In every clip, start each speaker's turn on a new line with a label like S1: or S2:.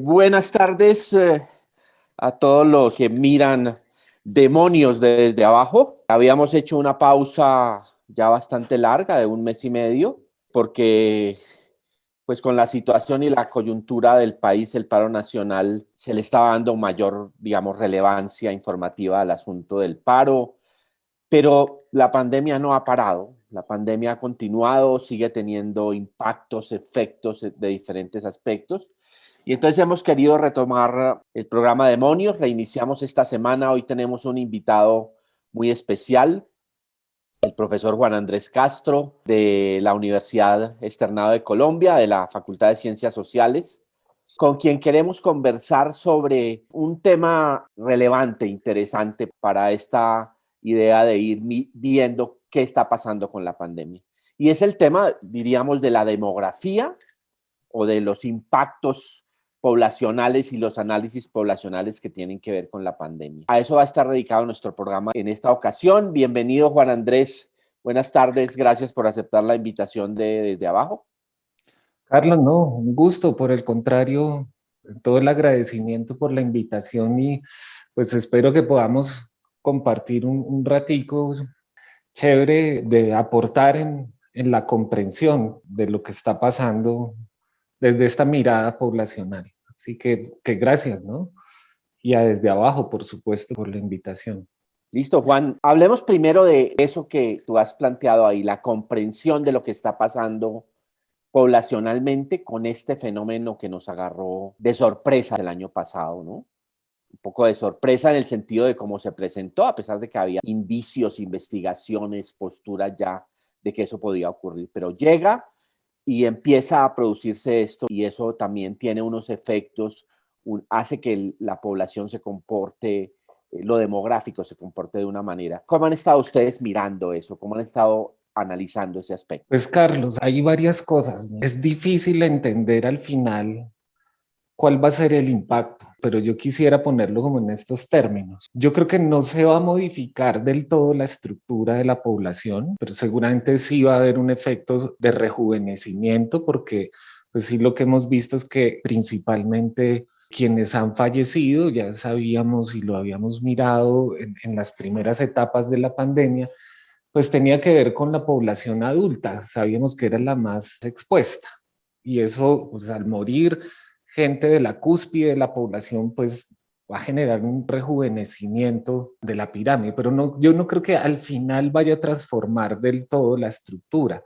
S1: Buenas tardes eh, a todos los que miran Demonios desde abajo. Habíamos hecho una pausa ya bastante larga de un mes y medio porque pues con la situación y la coyuntura del país, el paro nacional se le estaba dando mayor, digamos, relevancia informativa al asunto del paro, pero la pandemia no ha parado, la pandemia ha continuado, sigue teniendo impactos, efectos de diferentes aspectos. Y entonces hemos querido retomar el programa Demonios, reiniciamos esta semana, hoy tenemos un invitado muy especial, el profesor Juan Andrés Castro de la Universidad Externado de Colombia, de la Facultad de Ciencias Sociales, con quien queremos conversar sobre un tema relevante, interesante para esta idea de ir viendo qué está pasando con la pandemia. Y es el tema, diríamos, de la demografía o de los impactos poblacionales y los análisis poblacionales que tienen que ver con la pandemia. A eso va a estar dedicado nuestro programa en esta ocasión. Bienvenido Juan Andrés, buenas tardes, gracias por aceptar la invitación de Desde Abajo.
S2: Carlos, no, un gusto, por el contrario, todo el agradecimiento por la invitación y pues espero que podamos compartir un, un ratico chévere de aportar en, en la comprensión de lo que está pasando desde esta mirada poblacional. Así que, que gracias, ¿no? Y a desde abajo, por supuesto, por la invitación.
S1: Listo, Juan. Hablemos primero de eso que tú has planteado ahí, la comprensión de lo que está pasando poblacionalmente con este fenómeno que nos agarró de sorpresa el año pasado, ¿no? Un poco de sorpresa en el sentido de cómo se presentó, a pesar de que había indicios, investigaciones, posturas ya de que eso podía ocurrir, pero llega y empieza a producirse esto y eso también tiene unos efectos, hace que la población se comporte, eh, lo demográfico se comporte de una manera. ¿Cómo han estado ustedes mirando eso? ¿Cómo han estado analizando ese aspecto?
S2: Pues Carlos, hay varias cosas. Es difícil entender al final cuál va a ser el impacto, pero yo quisiera ponerlo como en estos términos. Yo creo que no se va a modificar del todo la estructura de la población, pero seguramente sí va a haber un efecto de rejuvenecimiento porque pues sí lo que hemos visto es que principalmente quienes han fallecido, ya sabíamos y lo habíamos mirado en, en las primeras etapas de la pandemia, pues tenía que ver con la población adulta, sabíamos que era la más expuesta y eso pues al morir gente de la cúspide de la población, pues va a generar un rejuvenecimiento de la pirámide, pero no, yo no creo que al final vaya a transformar del todo la estructura.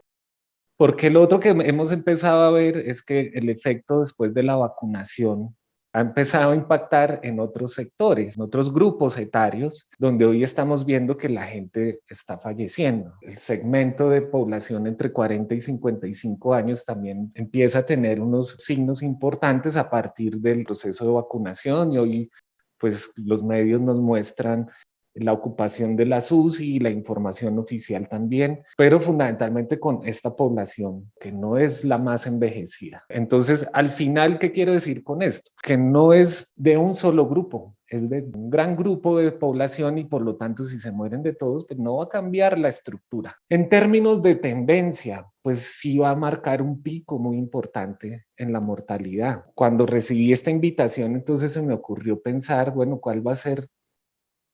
S2: Porque lo otro que hemos empezado a ver es que el efecto después de la vacunación ha empezado a impactar en otros sectores, en otros grupos etarios, donde hoy estamos viendo que la gente está falleciendo. El segmento de población entre 40 y 55 años también empieza a tener unos signos importantes a partir del proceso de vacunación y hoy pues los medios nos muestran la ocupación de la SUSI y la información oficial también, pero fundamentalmente con esta población que no es la más envejecida. Entonces, al final, ¿qué quiero decir con esto? Que no es de un solo grupo, es de un gran grupo de población y por lo tanto si se mueren de todos, pues no va a cambiar la estructura. En términos de tendencia, pues sí va a marcar un pico muy importante en la mortalidad. Cuando recibí esta invitación, entonces se me ocurrió pensar, bueno, ¿cuál va a ser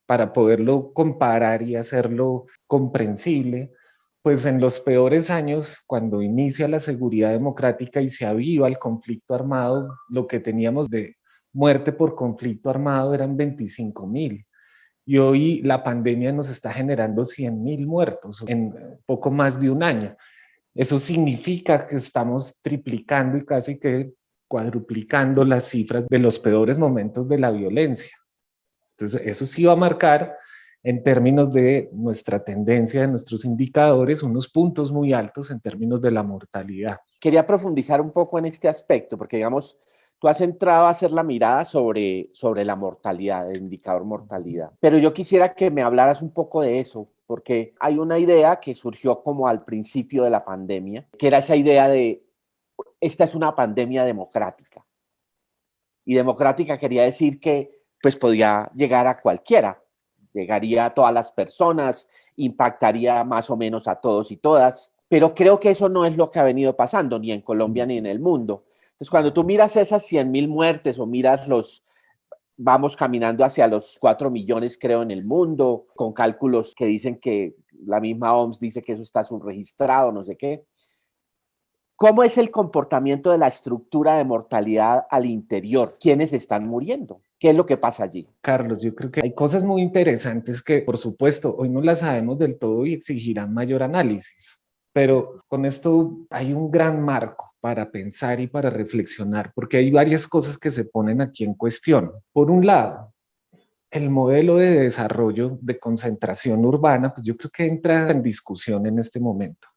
S2: para poderlo comparar y hacerlo comprensible, pues en los peores años, cuando inicia la seguridad democrática y se aviva el conflicto armado, lo que teníamos de muerte por conflicto armado eran 25 mil. Y hoy la pandemia nos está generando 100 mil muertos en poco más de un año. Eso significa que estamos triplicando y casi que cuadruplicando las cifras de los peores momentos de la violencia. Entonces, eso sí va a marcar en términos de nuestra tendencia, de nuestros indicadores, unos puntos muy altos en términos de la mortalidad.
S1: Quería profundizar un poco en este aspecto, porque digamos, tú has entrado a hacer la mirada sobre, sobre la mortalidad, el indicador mortalidad. Pero yo quisiera que me hablaras un poco de eso, porque hay una idea que surgió como al principio de la pandemia, que era esa idea de, esta es una pandemia democrática. Y democrática quería decir que pues podía llegar a cualquiera, llegaría a todas las personas, impactaría más o menos a todos y todas, pero creo que eso no es lo que ha venido pasando ni en Colombia ni en el mundo. Entonces, cuando tú miras esas 100 mil muertes o miras los, vamos caminando hacia los 4 millones, creo, en el mundo, con cálculos que dicen que la misma OMS dice que eso está subregistrado, no sé qué. ¿Cómo es el comportamiento de la estructura de mortalidad al interior? ¿Quiénes están muriendo? ¿Qué es lo que pasa allí?
S2: Carlos, yo creo que hay cosas muy interesantes que, por supuesto, hoy no las sabemos del todo y exigirán mayor análisis. Pero con esto hay un gran marco para pensar y para reflexionar, porque hay varias cosas que se ponen aquí en cuestión. Por un lado, el modelo de desarrollo de concentración urbana, pues yo creo que entra en discusión en este momento.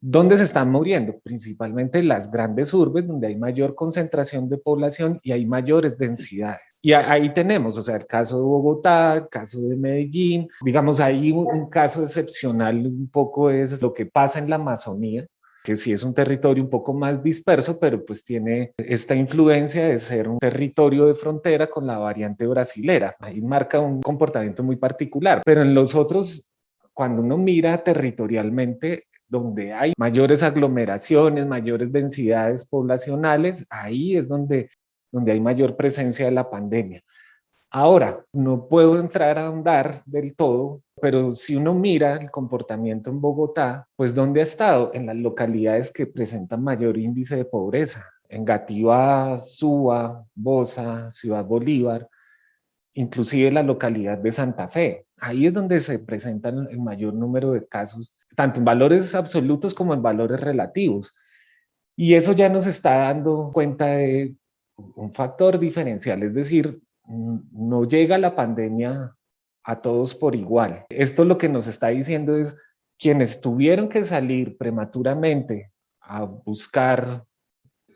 S2: ¿Dónde se están muriendo? Principalmente las grandes urbes, donde hay mayor concentración de población y hay mayores densidades. Y ahí tenemos, o sea, el caso de Bogotá, el caso de Medellín, digamos, ahí un caso excepcional un poco es lo que pasa en la Amazonía, que sí es un territorio un poco más disperso, pero pues tiene esta influencia de ser un territorio de frontera con la variante brasilera. Ahí marca un comportamiento muy particular, pero en los otros, cuando uno mira territorialmente, donde hay mayores aglomeraciones, mayores densidades poblacionales, ahí es donde, donde hay mayor presencia de la pandemia. Ahora, no puedo entrar a ahondar del todo, pero si uno mira el comportamiento en Bogotá, pues ¿dónde ha estado? En las localidades que presentan mayor índice de pobreza, en Gativá, Suba, Bosa, Ciudad Bolívar, inclusive la localidad de Santa Fe. Ahí es donde se presentan el mayor número de casos, tanto en valores absolutos como en valores relativos. Y eso ya nos está dando cuenta de un factor diferencial, es decir, no llega la pandemia a todos por igual. Esto lo que nos está diciendo es quienes tuvieron que salir prematuramente a buscar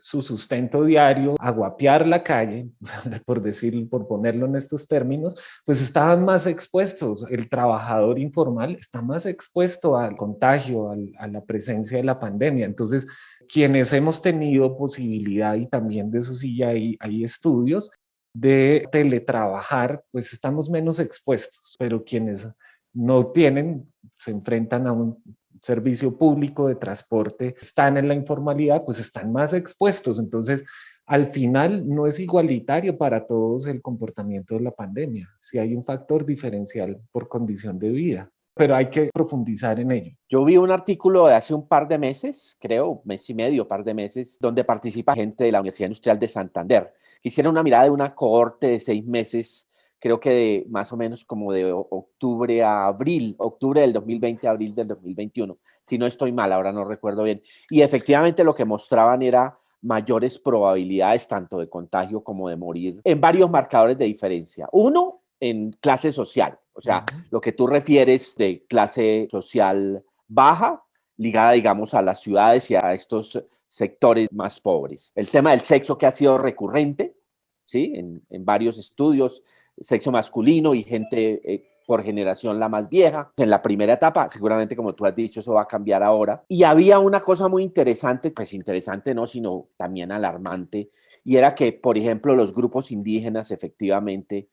S2: su sustento diario, a guapear la calle, por decir, por ponerlo en estos términos, pues estaban más expuestos. El trabajador informal está más expuesto al contagio, a la presencia de la pandemia. Entonces, quienes hemos tenido posibilidad y también de eso sí hay, hay estudios, de teletrabajar, pues estamos menos expuestos, pero quienes no tienen, se enfrentan a un servicio público de transporte, están en la informalidad, pues están más expuestos. Entonces, al final no es igualitario para todos el comportamiento de la pandemia, si hay un factor diferencial por condición de vida pero hay que profundizar en ello.
S1: Yo vi un artículo de hace un par de meses, creo, mes y medio, par de meses, donde participa gente de la Universidad Industrial de Santander. Hicieron una mirada de una cohorte de seis meses, creo que de más o menos como de octubre a abril, octubre del 2020 a abril del 2021, si no estoy mal, ahora no recuerdo bien. Y efectivamente lo que mostraban era mayores probabilidades tanto de contagio como de morir en varios marcadores de diferencia. Uno, en clase social, o sea, lo que tú refieres de clase social baja, ligada, digamos, a las ciudades y a estos sectores más pobres. El tema del sexo que ha sido recurrente, ¿sí? En, varios estudios, sexo masculino y gente eh, por generación la más vieja. En la primera etapa, seguramente como tú has dicho, eso va a cambiar ahora. Y había una cosa muy interesante, pues interesante no, sino también alarmante, y era que, por ejemplo, los grupos indígenas efectivamente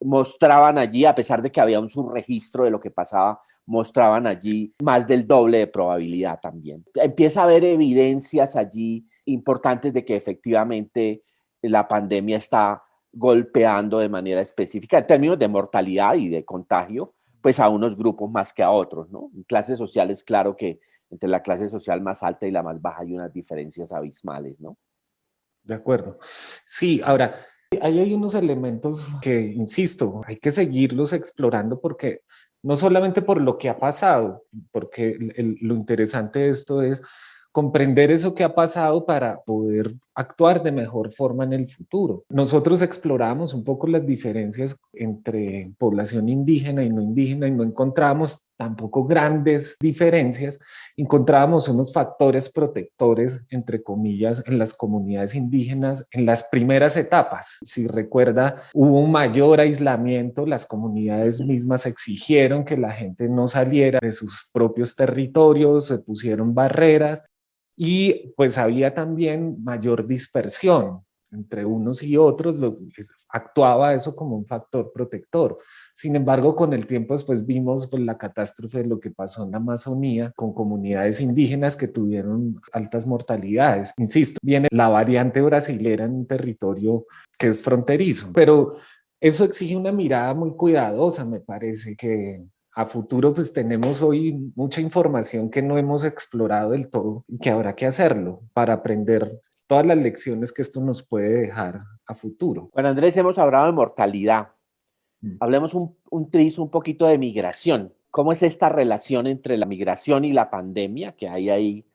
S1: mostraban allí, a pesar de que había un subregistro de lo que pasaba, mostraban allí más del doble de probabilidad también. Empieza a haber evidencias allí importantes de que efectivamente la pandemia está golpeando de manera específica en términos de mortalidad y de contagio, pues a unos grupos más que a otros, ¿no? En clases sociales, claro que entre la clase social más alta y la más baja hay unas diferencias abismales, ¿no?
S2: De acuerdo. Sí, ahora, Ahí hay unos elementos que, insisto, hay que seguirlos explorando porque no solamente por lo que ha pasado, porque lo interesante de esto es comprender eso que ha pasado para poder actuar de mejor forma en el futuro. Nosotros explorábamos un poco las diferencias entre población indígena y no indígena y no encontramos tampoco grandes diferencias, encontrábamos unos factores protectores, entre comillas, en las comunidades indígenas en las primeras etapas. Si recuerda, hubo un mayor aislamiento, las comunidades mismas exigieron que la gente no saliera de sus propios territorios, se pusieron barreras y pues había también mayor dispersión entre unos y otros, lo, actuaba eso como un factor protector. Sin embargo, con el tiempo después vimos pues, la catástrofe de lo que pasó en la Amazonía con comunidades indígenas que tuvieron altas mortalidades. Insisto, viene la variante brasilera en un territorio que es fronterizo, pero eso exige una mirada muy cuidadosa, me parece que a futuro pues tenemos hoy mucha información que no hemos explorado del todo y que habrá que hacerlo para aprender todas las lecciones que esto nos puede dejar a futuro.
S1: Bueno, Andrés, hemos hablado de mortalidad. Mm. Hablemos un, un tris, un poquito de migración. ¿Cómo es esta relación entre la migración y la pandemia? Que hay ahí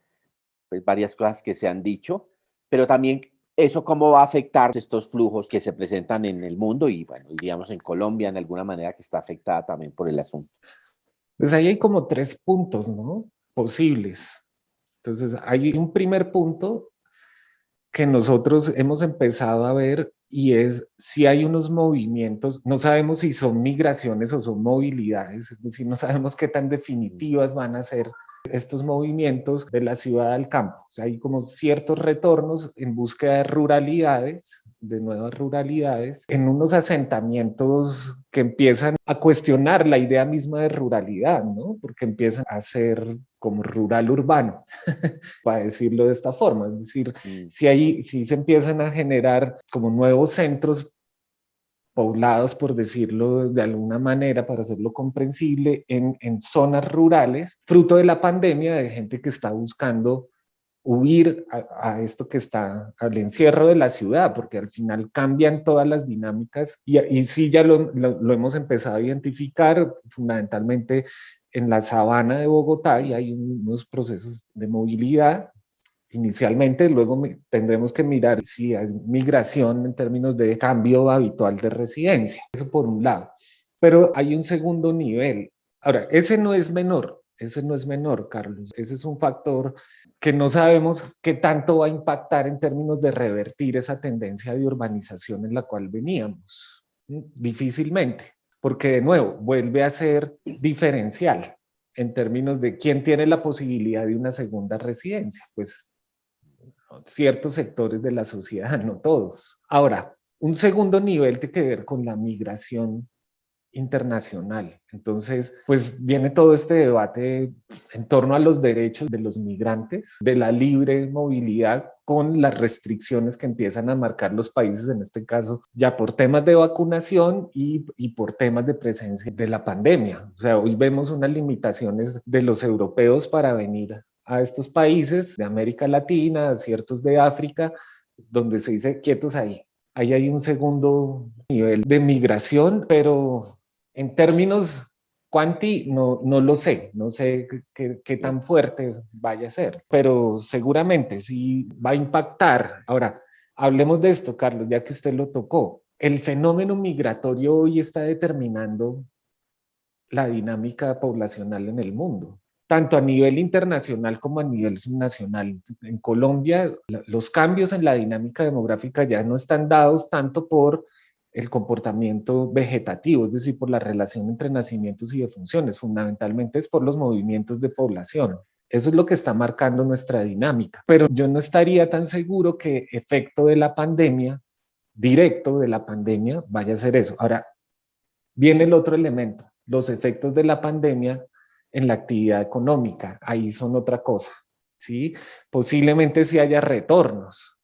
S1: pues, varias cosas que se han dicho, pero también eso cómo va a afectar estos flujos que se presentan en el mundo y, bueno, diríamos en Colombia en alguna manera que está afectada también por el asunto.
S2: Pues ahí hay como tres puntos, ¿no? Posibles. Entonces, hay un primer punto que nosotros hemos empezado a ver y es si hay unos movimientos, no sabemos si son migraciones o son movilidades, es decir, no sabemos qué tan definitivas van a ser estos movimientos de la ciudad al campo. O sea, hay como ciertos retornos en búsqueda de ruralidades, de nuevas ruralidades, en unos asentamientos que empiezan a cuestionar la idea misma de ruralidad, ¿no? Porque empiezan a ser como rural urbano, para decirlo de esta forma. Es decir, si, hay, si se empiezan a generar como nuevos centros poblados, por decirlo de alguna manera, para hacerlo comprensible, en, zonas rurales, fruto de la pandemia, de gente que está buscando huir a, esto que está al encierro de la ciudad, porque al final cambian todas las dinámicas y, y sí ya lo, lo, hemos empezado a identificar fundamentalmente en la sabana de Bogotá y hay unos procesos de movilidad inicialmente, luego tendremos que mirar si hay migración en términos de cambio habitual de residencia, eso por un lado. Pero hay un segundo nivel. Ahora, ese no es menor, ese no es menor, Carlos. Ese es un factor que no sabemos qué tanto va a impactar en términos de revertir esa tendencia de urbanización en la cual veníamos. Difícilmente, porque de nuevo vuelve a ser diferencial en términos de quién tiene la posibilidad de una segunda residencia. Pues ciertos sectores de la sociedad, no todos. Ahora, un segundo nivel tiene que ver con la migración internacional. Entonces, pues viene todo este debate en torno a los derechos de los migrantes, de la libre movilidad con las restricciones que empiezan a marcar los países, en este caso, ya por temas de vacunación y, por temas de presencia de la pandemia. O sea, hoy vemos unas limitaciones de los europeos para venir a estos países de América Latina, ciertos de África, donde se dice quietos ahí. Ahí hay un segundo nivel de migración, pero en términos cuanti no, no lo sé, no sé qué tan fuerte vaya a ser, pero seguramente sí va a impactar. Ahora, hablemos de esto, Carlos, ya que usted lo tocó. El fenómeno migratorio hoy está determinando la dinámica poblacional en el mundo tanto a nivel internacional como a nivel subnacional. En Colombia, los cambios en la dinámica demográfica ya no están dados tanto por el comportamiento vegetativo, es decir, por la relación entre nacimientos y defunciones, fundamentalmente es por los movimientos de población. Eso es lo que está marcando nuestra dinámica. Pero yo no estaría tan seguro que efecto de la pandemia, directo de la pandemia, vaya a ser eso. Ahora, viene el otro elemento. Los efectos de la pandemia en la actividad económica, ahí son otra cosa, ¿sí? Posiblemente si haya retornos,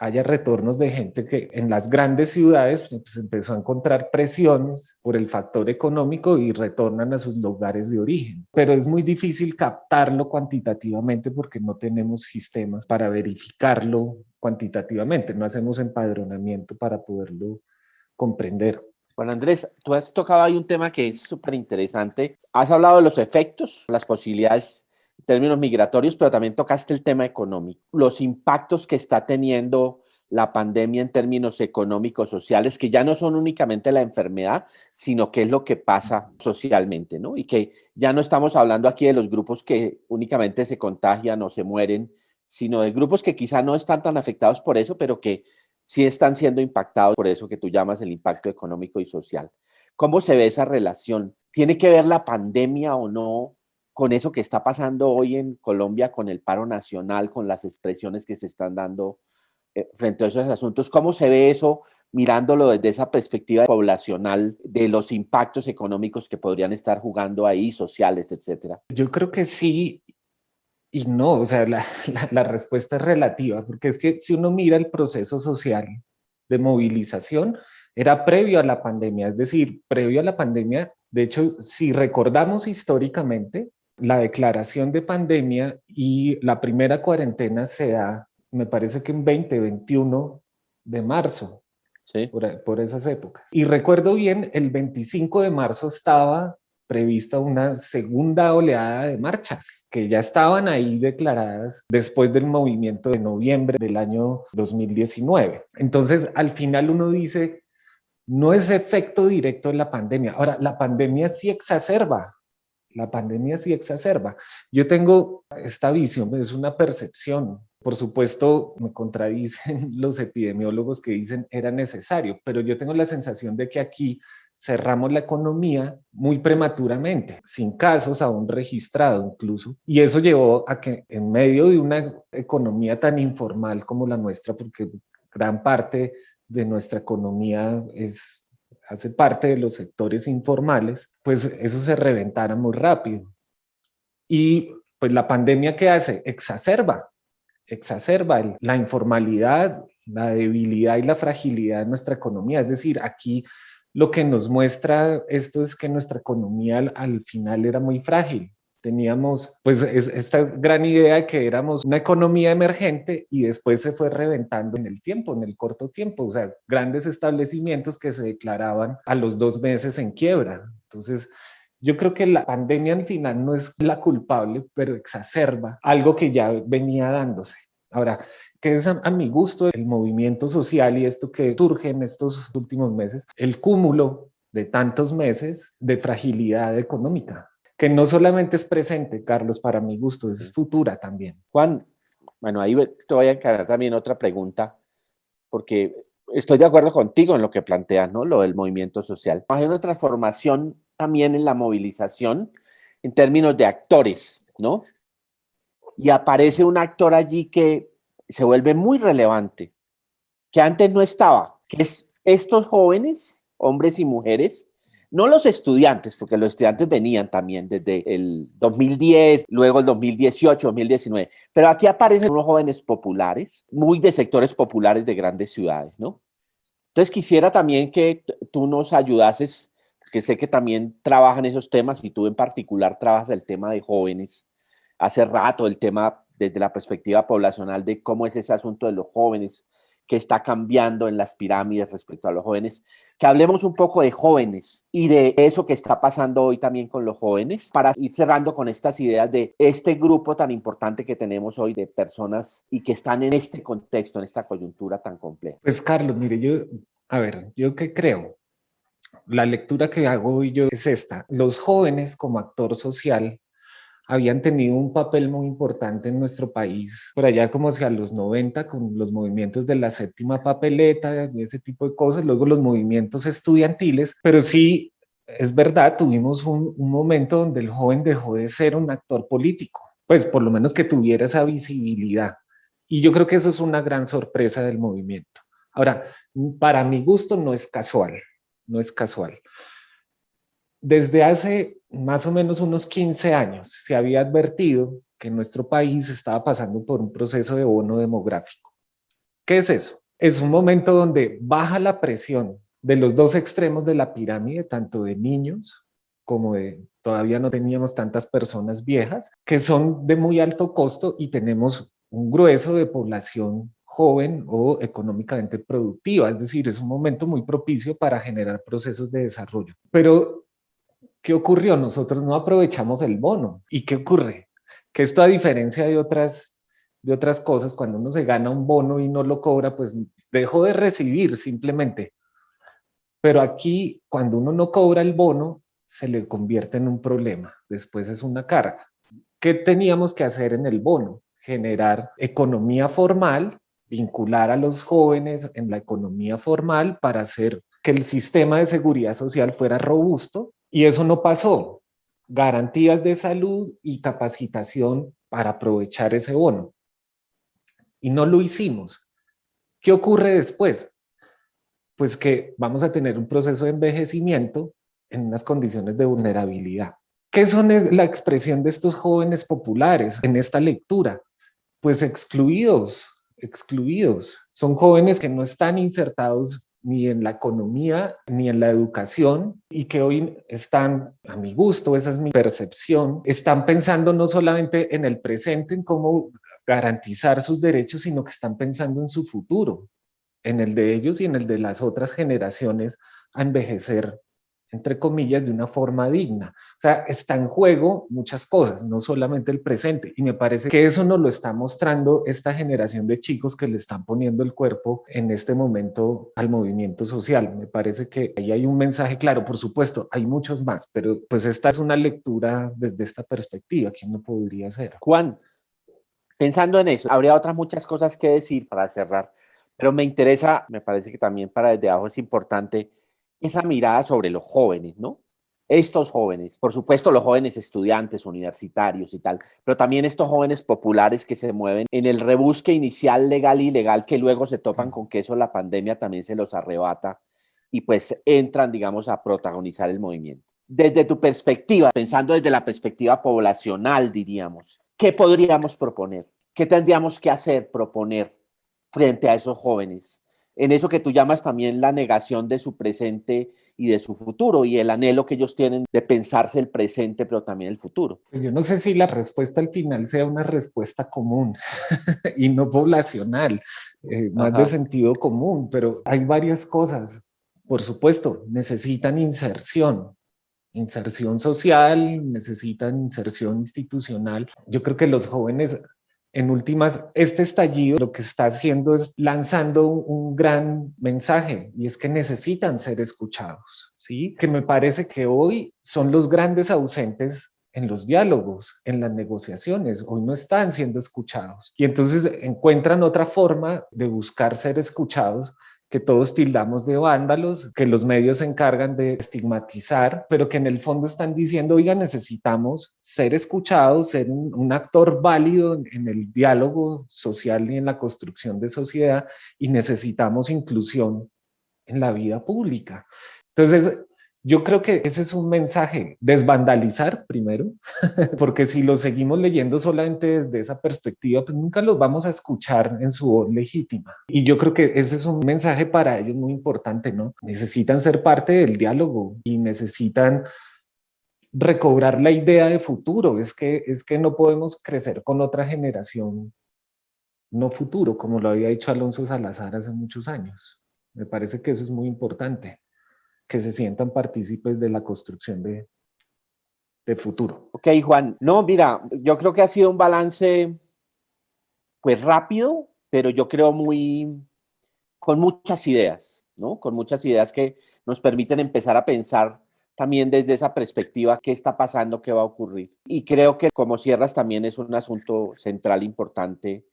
S2: haya retornos de gente que en las grandes ciudades pues, pues, empezó a encontrar presiones por el factor económico y retornan a sus lugares de origen. Pero es muy difícil captarlo cuantitativamente porque no tenemos sistemas para verificarlo cuantitativamente, no hacemos empadronamiento para poderlo comprender.
S1: Bueno, Andrés, tú has tocado ahí un tema que es súper interesante. Has hablado de los efectos, las posibilidades en términos migratorios, pero también tocaste el tema económico, los impactos que está teniendo la pandemia en términos económicos, sociales, que ya no son únicamente la enfermedad, sino que es lo que pasa socialmente, ¿no? Y que ya no estamos hablando aquí de los grupos que únicamente se contagian o se mueren, sino de grupos que quizá no están tan afectados por eso, pero que sí están siendo impactados por eso que tú llamas el impacto económico y social. ¿Cómo se ve esa relación? ¿Tiene que ver la pandemia o no con eso que está pasando hoy en Colombia, con el paro nacional, con las expresiones que se están dando eh, frente a esos asuntos. ¿Cómo se ve eso mirándolo desde esa perspectiva poblacional de los impactos económicos que podrían estar jugando ahí, sociales, etcétera?
S2: Yo creo que sí y no, o sea, la, la, respuesta es relativa, porque es que si uno mira el proceso social de movilización, era previo a la pandemia, es decir, previo a la pandemia, de hecho, si recordamos históricamente, la declaración de pandemia y la primera cuarentena se da me parece que en 2021 de marzo, sí. por, por esas épocas. Y recuerdo bien, el 25 de marzo estaba prevista una segunda oleada de marchas que ya estaban ahí declaradas después del movimiento de noviembre del año 2019. Entonces, al final uno dice, no es efecto directo de la pandemia. Ahora, la pandemia sí exacerba la pandemia sí exacerba. Yo tengo esta visión, es una percepción. Por supuesto, me contradicen los epidemiólogos que dicen era necesario, pero yo tengo la sensación de que aquí cerramos la economía muy prematuramente, sin casos aún registrados incluso, y eso llevó a que en medio de una economía tan informal como la nuestra, porque gran parte de nuestra economía es hace parte de los sectores informales, pues eso se reventara muy rápido. Y pues la pandemia ¿qué hace? Exacerba, exacerba la informalidad, la debilidad y la fragilidad de nuestra economía. Es decir, aquí lo que nos muestra esto es que nuestra economía al final era muy frágil teníamos pues esta gran idea de que éramos una economía emergente y después se fue reventando en el tiempo, en el corto tiempo, o sea, grandes establecimientos que se declaraban a los dos meses en quiebra. Entonces, yo creo que la pandemia al final no es la culpable, pero exacerba algo que ya venía dándose. Ahora, que es a, a, mi gusto el movimiento social y esto que surge en estos últimos meses, el cúmulo de tantos meses de fragilidad económica que no solamente es presente, Carlos, para mi gusto, es futura también.
S1: Juan, bueno, ahí te voy a encargar también otra pregunta, porque estoy de acuerdo contigo en lo que planteas, ¿no? Lo del movimiento social. Hay una transformación también en la movilización en términos de actores, ¿no? Y aparece un actor allí que se vuelve muy relevante, que antes no estaba, que es estos jóvenes, hombres y mujeres, no los estudiantes, porque los estudiantes venían también desde el 2010, luego el 2018, 2019, pero aquí aparecen unos jóvenes populares, muy de sectores populares de grandes ciudades, ¿no? Entonces quisiera también que tú nos ayudases, que sé que también trabajan esos temas y tú en particular trabajas el tema de jóvenes, hace rato el tema desde la perspectiva poblacional de cómo es ese asunto de los jóvenes, que está cambiando en las pirámides respecto a los jóvenes, que hablemos un poco de jóvenes y de eso que está pasando hoy también con los jóvenes, para ir cerrando con estas ideas de este grupo tan importante que tenemos hoy de personas y que están en este contexto, en esta coyuntura tan compleja.
S2: Pues Carlos, mire, yo, a ver, yo qué creo. La lectura que hago hoy yo es esta. Los jóvenes como actor social habían tenido un papel muy importante en nuestro país, por allá como hacia los 90, con los movimientos de la séptima papeleta, ese tipo de cosas, luego los movimientos estudiantiles, pero sí, es verdad, tuvimos un, un momento donde el joven dejó de ser un actor político, pues por lo menos que tuviera esa visibilidad. Y yo creo que eso es una gran sorpresa del movimiento. Ahora, para mi gusto no es casual, no es casual. Desde hace más o menos unos 15 años se había advertido que nuestro país estaba pasando por un proceso de bono demográfico. ¿Qué es eso? Es un momento donde baja la presión de los dos extremos de la pirámide, tanto de niños como de todavía no teníamos tantas personas viejas, que son de muy alto costo y tenemos un grueso de población joven o económicamente productiva, es decir, es un momento muy propicio para generar procesos de desarrollo. Pero ¿Qué ocurrió? Nosotros no aprovechamos el bono. ¿Y qué ocurre? Que esto a diferencia de otras de otras cosas, cuando uno se gana un bono y no lo cobra, pues dejó de recibir simplemente. Pero aquí, cuando uno no cobra el bono, se le convierte en un problema, después es una carga. ¿Qué teníamos que hacer en el bono? Generar economía formal, vincular a los jóvenes en la economía formal para hacer que el sistema de seguridad social fuera robusto y eso no pasó. Garantías de salud y capacitación para aprovechar ese bono. Y no lo hicimos. ¿Qué ocurre después? Pues que vamos a tener un proceso de envejecimiento en unas condiciones de vulnerabilidad. ¿Qué son la expresión de estos jóvenes populares en esta lectura? Pues excluidos, excluidos. Son jóvenes que no están insertados ni en la economía ni en la educación y que hoy están, a mi gusto, esa es mi percepción, están pensando no solamente en el presente, en cómo garantizar sus derechos, sino que están pensando en su futuro, en el de ellos y en el de las otras generaciones a envejecer entre comillas, de una forma digna. O sea, está en juego muchas cosas, no solamente el presente. Y me parece que eso nos lo está mostrando esta generación de chicos que le están poniendo el cuerpo en este momento al movimiento social. Me parece que ahí hay un mensaje claro, por supuesto, hay muchos más, pero pues esta es una lectura desde esta perspectiva que uno podría hacer.
S1: Juan, pensando en eso, habría otras muchas cosas que decir para cerrar, pero me interesa, me parece que también para desde abajo es importante esa mirada sobre los jóvenes, ¿no? Estos jóvenes, por supuesto los jóvenes estudiantes, universitarios y tal, pero también estos jóvenes populares que se mueven en el rebusque inicial legal y ilegal que luego se topan con que eso la pandemia también se los arrebata y pues entran, digamos, a protagonizar el movimiento. Desde tu perspectiva, pensando desde la perspectiva poblacional, diríamos, ¿qué podríamos proponer? ¿Qué tendríamos que hacer, proponer frente a esos jóvenes? En eso que tú llamas también la negación de su presente y de su futuro y el anhelo que ellos tienen de pensarse el presente, pero también el futuro.
S2: Pues yo no sé si la respuesta al final sea una respuesta común y no poblacional, eh, más de sentido común, pero hay varias cosas. Por supuesto, necesitan inserción, inserción social, necesitan inserción institucional. Yo creo que los jóvenes en últimas, este estallido lo que está haciendo es lanzando un gran mensaje y es que necesitan ser escuchados, ¿sí? Que me parece que hoy son los grandes ausentes en los diálogos, en las negociaciones, hoy no están siendo escuchados. Y entonces encuentran otra forma de buscar ser escuchados que todos tildamos de vándalos, que los medios se encargan de estigmatizar, pero que en el fondo están diciendo, oiga, necesitamos ser escuchados, ser un, actor válido en el diálogo social y en la construcción de sociedad y necesitamos inclusión en la vida pública. Entonces, yo creo que ese es un mensaje, desvandalizar primero, porque si lo seguimos leyendo solamente desde esa perspectiva, pues nunca los vamos a escuchar en su voz legítima. Y yo creo que ese es un mensaje para ellos muy importante, ¿no? Necesitan ser parte del diálogo y necesitan recobrar la idea de futuro. Es que, es que no podemos crecer con otra generación no futuro, como lo había dicho Alonso Salazar hace muchos años. Me parece que eso es muy importante que se sientan partícipes de la construcción de, de futuro.
S1: Ok, Juan. No, mira, yo creo que ha sido un balance pues rápido, pero yo creo muy con muchas ideas, ¿no? Con muchas ideas que nos permiten empezar a pensar también desde esa perspectiva qué está pasando, qué va a ocurrir. Y creo que como cierras también es un asunto central importante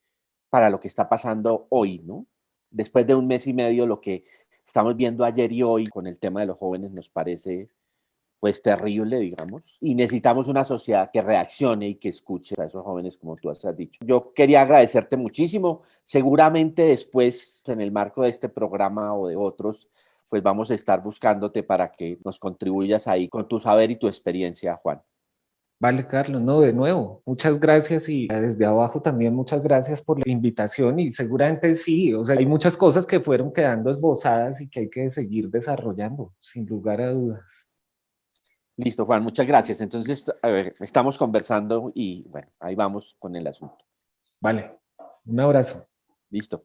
S1: para lo que está pasando hoy, ¿no? Después de un mes y medio, lo que estamos viendo ayer y hoy con el tema de los jóvenes nos parece pues terrible, digamos, y necesitamos una sociedad que reaccione y que escuche a esos jóvenes como tú has dicho. Yo quería agradecerte muchísimo, seguramente después en el marco de este programa o de otros, pues vamos a estar buscándote para que nos contribuyas ahí con tu saber y tu experiencia, Juan.
S2: Vale, Carlos, no, de nuevo, muchas gracias y desde abajo también muchas gracias por la invitación y seguramente sí, o sea, hay muchas cosas que fueron quedando esbozadas y que hay que seguir desarrollando, sin lugar a dudas.
S1: Listo, Juan, muchas gracias. Entonces, a ver, estamos conversando y bueno, ahí vamos con el asunto.
S2: Vale, un abrazo.
S1: Listo.